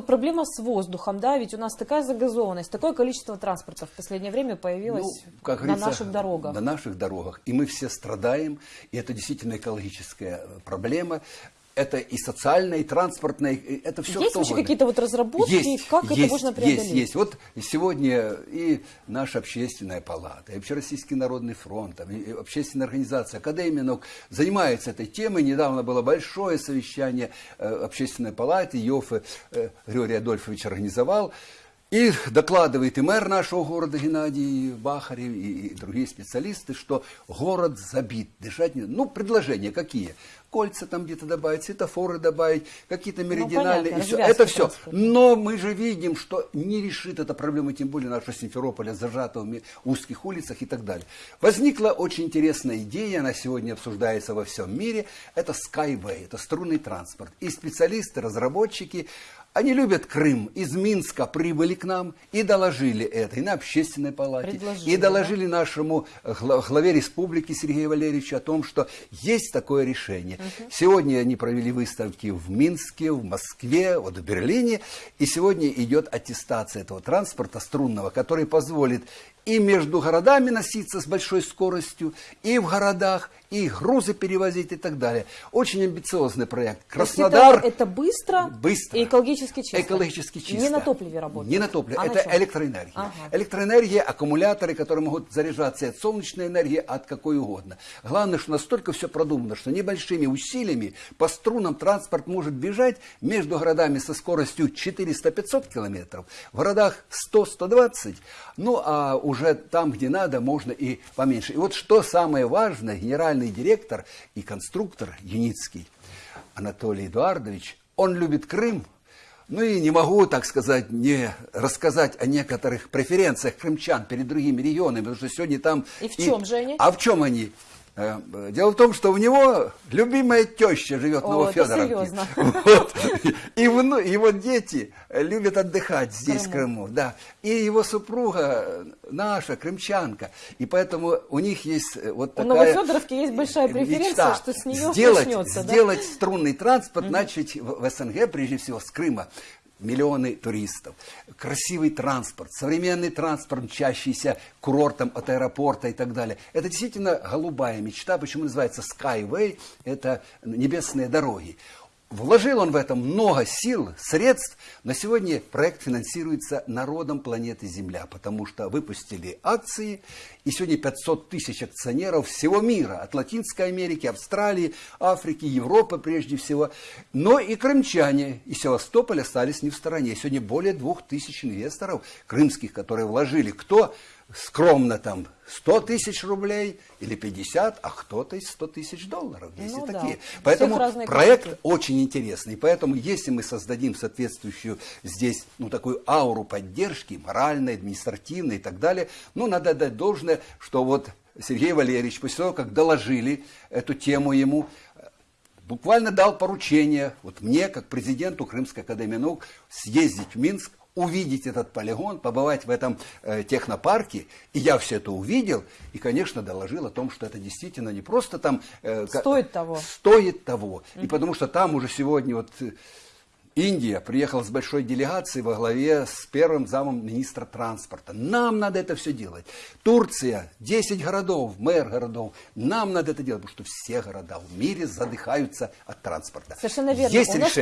проблема с воздухом, да, ведь у нас такая загазованность, такое количество транспорта в последнее время появилось Ну, как на наших дорогах. На наших дорогах. И мы все страдаем, и это действительно экологическая э, проблема. Это и социальная, и транспортная, и это все Есть вообще какие-то вот разработки, есть, как это есть, можно преодолеть? Есть, есть. Вот сегодня и наша общественная палата, и Общероссийский народный фронт, и общественная организация, Академия наук занимается этой темой. Недавно было большое совещание э, общественной палаты, Йофе э, Григорий Адольфович организовал. И докладывает и мэр нашего города Геннадий Бахарев, и, и другие специалисты, что город забит, дышать не... Ну, предложения какие? Кольца там где-то добавить, светофоры добавить, какие-то меридиональные, понятно, и развязки Это все. Но мы же видим, что не решит эта проблема, тем более наша Симферополя, зажата в ми- узких улицах и так далее. Возникла очень интересная идея, она сегодня обсуждается во всем мире, это Skyway, это струнный транспорт. И специалисты, разработчики, они любят Крым, из Минска прибыли к нам и доложили это и на общественной палате, Предложили, и доложили нашему э, гла- главе республики Сергею Валерьевичу о том, что есть такое решение. Сегодня они провели выставки в Минске, в Москве, вот в Берлине, и сегодня идет аттестация этого транспорта струнного, который позволит и между городами носиться с большой скоростью, и в городах, и грузы перевозить и так далее. Очень амбициозный проект. Краснодар... это, это быстро, Быстро. и экологически чисто. Экологически чисто. Не на топливе работает. Не на топливе. А на это чем? электроэнергия. Ага. Электроэнергия, аккумуляторы, которые могут заряжаться от солнечной энергии, от какой угодно. Главное, что настолько все продумано, что небольшими усилиями по струнам транспорт может бежать между городами со скоростью 400-500 километров, в городах 100-120, ну а уже там, где надо, можно и поменьше. И вот что самое важное, генеральный директор и конструктор Юницкий Анатолий Эдуардович, он любит Крым, ну и не могу, так сказать, не рассказать о некоторых преференциях крымчан перед другими регионами, потому что сегодня там... И в чем же они? А в чем они? Э, Дело в том, что у него любимая теща живет в Новофедоровке. Вот. И вну- его дети любят отдыхать здесь, в Крыму. Да. И его супруга э, наша, крымчанка. И поэтому у них есть э, вот У такая... Новофедоровки есть большая преференция, мечта что с нее сделать, начнется. да? сделать струнный транспорт, начать в, в СНГ, прежде всего с Крыма, миллионы туристов, красивый транспорт, современный транспорт, мчащийся курортом от аэропорта и так далее. Это действительно голубая мечта. Почему называется Skyway? Это небесные дороги. Вложил он в это много сил, средств. На сегодня проект финансируется народом планеты Земля, потому что выпустили акции, и сегодня 500 тысяч акционеров всего мира, от Латинской Америки, Австралии, Африки, Европы прежде всего. Но и крымчане, и Севастополь остались не в стороне. Сегодня более двух тысяч инвесторов крымских, которые вложили. Кто скромно там 100 тысяч рублей или 50, а кто-то из 100 тысяч долларов. Есть Ну и да. такие. Всех Поэтому проект кошельки. очень интересный. Поэтому, если мы создадим соответствующую здесь, ну, такую ауру поддержки, моральной, административной и так далее, ну, надо дать должное, что вот Сергей Валерьевич, после того, как доложили эту тему ему, буквально дал поручение вот мне, как президенту Крымской академии наук, съездить в Минск, увидеть этот полигон, побывать в этом э, технопарке. И я все это увидел и, конечно, доложил о том, что это действительно не просто там... э, Стоит того. Стоит того. И потому что там уже сегодня вот э, Индия приехала с большой делегацией во главе с первым замом министра транспорта. Нам надо это все делать. Турция, 10 городов, мэр городов. Нам надо это делать, потому что все города в мире задыхаются от транспорта. Совершенно верно. Есть У решение.